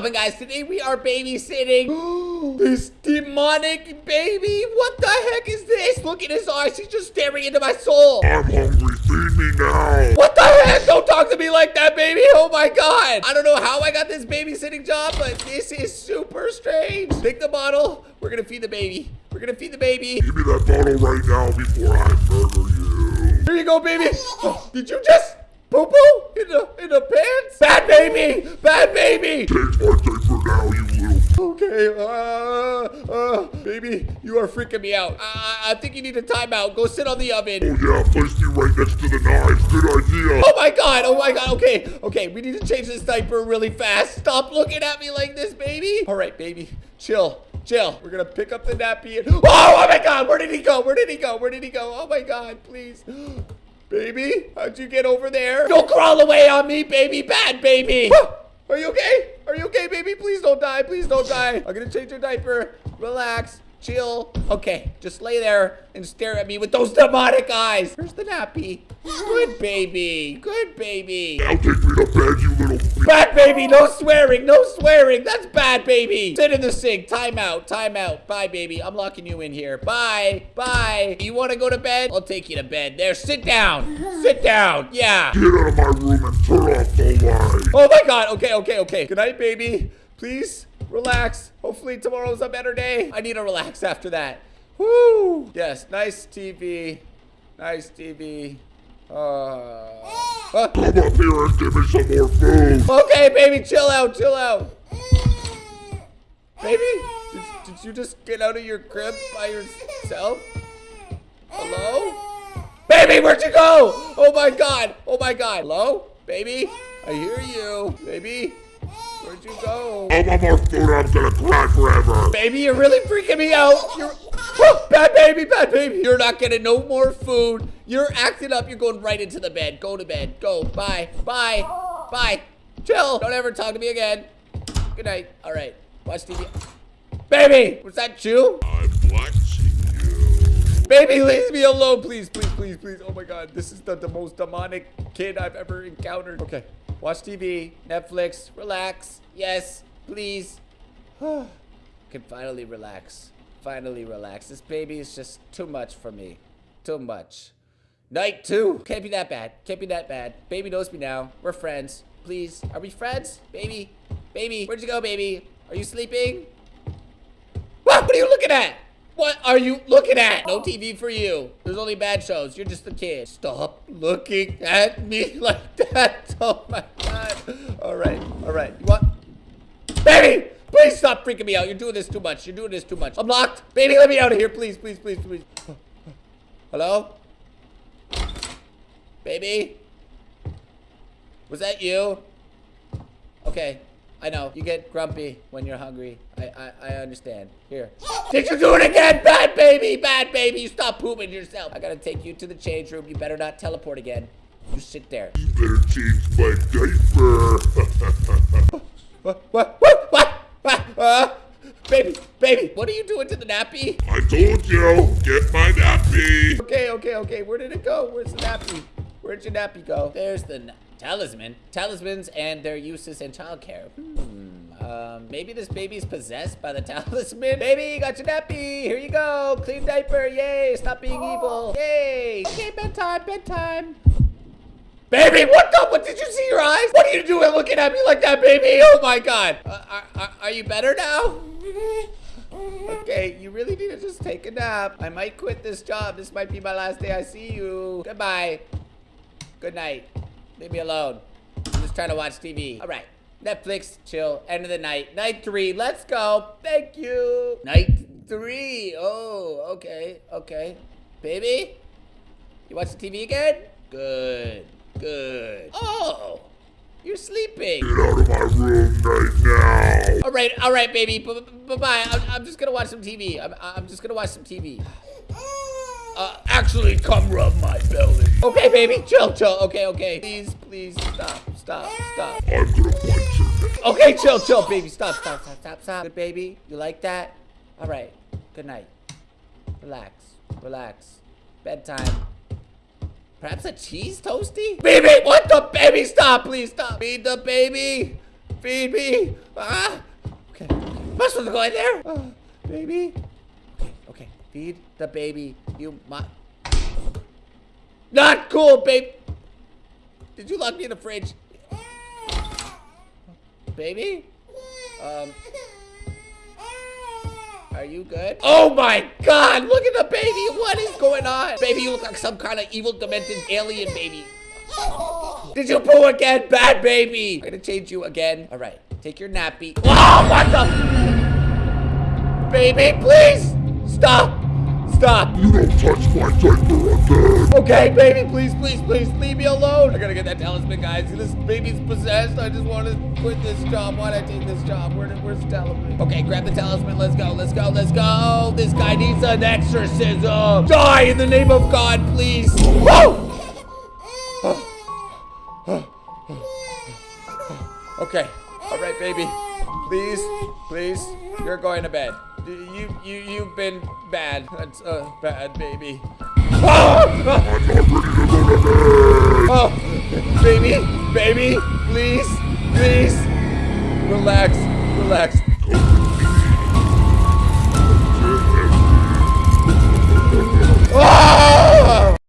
poppin', guys? Today we are babysitting this demonic baby. What the heck is this? Look at his eyes. He's just staring into my soul. I'm hungry. Feed me now. What the heck? Don't talk to me like that, baby. Oh my god. I don't know how I got this babysitting job, but this is super strange. Take the bottle. We're gonna feed the baby. We're gonna feed the baby. Give me that bottle right now before I murder you. Here you go, baby. Oh, did you just poo poo in the in the pants? Baby. Bad baby. Change my diaper now, you little. Okay, uh, uh, baby, you are freaking me out. I, I think you need a timeout. Go sit on the oven. Oh yeah, place me right next to the knives. Good idea. Oh my god, oh my god, okay, okay, we need to change this diaper really fast. Stop looking at me like this, baby. All right, baby, chill, chill. We're gonna pick up the nappy and, oh, oh my god, where did he go? Where did he go? Where did he go? Oh my god, please. Baby, how'd you get over there? Don't crawl away on me, baby, bad baby. Are you okay? Are you okay, baby? Please don't die. Please don't die. I'm gonna change your diaper. Relax. Chill. Okay, just lay there and stare at me with those demonic eyes. Where's the nappy? Good baby. Good baby. Now take me to bed, you little. Bad baby. No swearing. No swearing. That's bad baby. Sit in the sink. Time out. Time out. Bye, baby. I'm locking you in here. Bye. Bye. You want to go to bed? I'll take you to bed. There. Sit down. Sit down. Yeah. Get out of my room and turn off the light. Oh my god. Okay, okay, okay. Good night, baby. Please relax. Hopefully tomorrow's a better day. I need to relax after that. Woo! Yes, nice TV. Nice TV. Uh, uh, Come up here and give me some more food. okay, baby, chill out, chill out. Baby, did, did you just get out of your crib by yourself? Hello? Baby, where'd you go? Oh my god. Oh my god. Hello? Baby? I hear you. Baby? Where'd you go? I want more food or I'm gonna cry forever. Baby, you're really freaking me out. You're oh, bad baby, bad baby. You're not getting no more food. You're acting up. You're going right into the bed. Go to bed. Go. Bye. Bye. Bye. Chill. Don't ever talk to me again. Good night. All right. Watch TV. Baby, was that you? I'm watching you. Baby, leave me alone, please, please, please, please. Oh my God, this is the, the most demonic kid I've ever encountered. Okay, watch TV, Netflix, relax. Yes, please. Can finally relax. Finally relax. This baby is just too much for me. Too much. Night two. Can't be that bad. Can't be that bad. Baby knows me now. We're friends. Please. Are we friends? Baby. Baby. Where'd you go, baby? Are you sleeping? What? What are you looking at? What are you looking at? No TV for you. There's only bad shows. You're just a kid. Stop looking at me like that. Oh my god. All right. All right. You want? Baby! Please stop freaking me out. You're doing this too much. You're doing this too much. I'm locked. Baby, let me out of here. Please, please, please, please. Hello? Baby? Was that you? Okay. I know. You get grumpy when you're hungry. I, I, I understand. Here. Did you do it again? Bad baby! Bad baby! You stop pooping yourself. I gotta take you to the change room. You better not teleport again. You sit there. You better change my diaper. What? What? What? What? what? Uh, baby, baby, what are you doing to the nappy? I told you, get my nappy. Okay, okay, okay. Where did it go? Where's the nappy? Where'd your nappy go? There's the na- talisman. Talismans and their uses in childcare. Hmm. Um, maybe this baby's possessed by the talisman. Baby, got your nappy. Here you go. Clean diaper. Yay. Stop being evil. Yay. Okay, bedtime, bedtime. Baby, what the? What did you see your eyes? What are you doing looking at me like that, baby? Oh my god. Uh, are, are, are you better now? Okay, you really need to just take a nap. I might quit this job. This might be my last day I see you. Goodbye. Good night. Leave me alone. I'm just trying to watch TV. All right. Netflix, chill. End of the night. Night three. Let's go. Thank you. Night three. Oh, okay. Okay. Baby? You watch the TV again? Good. Good. Oh, you're sleeping. Get out of my room right now. All right, all right, baby. Bye-bye. I'm, I'm just gonna watch some TV. I'm, I'm just gonna watch some TV. Actually, come rub my belly. Okay, baby, chill, chill. Okay, okay. Please, please, stop, stop, stop. I'm gonna punch you. Okay, chill, chill, baby. Stop, stop, stop, stop, stop. Good, baby. You like that? All right. Good night. Relax, relax. Bedtime. Perhaps a cheese toasty? Baby, what the baby? Stop, please stop. Feed the baby. Feed me. Ah. Okay. Must have go in there. Ah, baby. Okay. Okay. Feed the baby. You must. Not cool, babe. Did you lock me in the fridge? Baby? Um. Are you good? Oh my god, look at the baby. What is going on? Baby, you look like some kind of evil demented alien baby. Did you poo again? Bad baby. I'm gonna change you again. All right, take your nappy. Oh, what the? Baby, please stop. Stop. You don't touch my diaper again. Okay, baby, please, please, please, leave me alone. I gotta get that talisman, guys. This baby's possessed. I just want to quit this job. Why'd I take this job? Where, where's the talisman? Okay, grab the talisman. Let's go, let's go, let's go. This guy needs an exorcism. Die in the name of God, please. Whoa! Okay, all right, baby. Please, please, you're going to bed. You, you, you've been bad. That's uh, bad, baby. I'm not ready to go to bed. Oh, baby, baby, please, please. Relax, relax.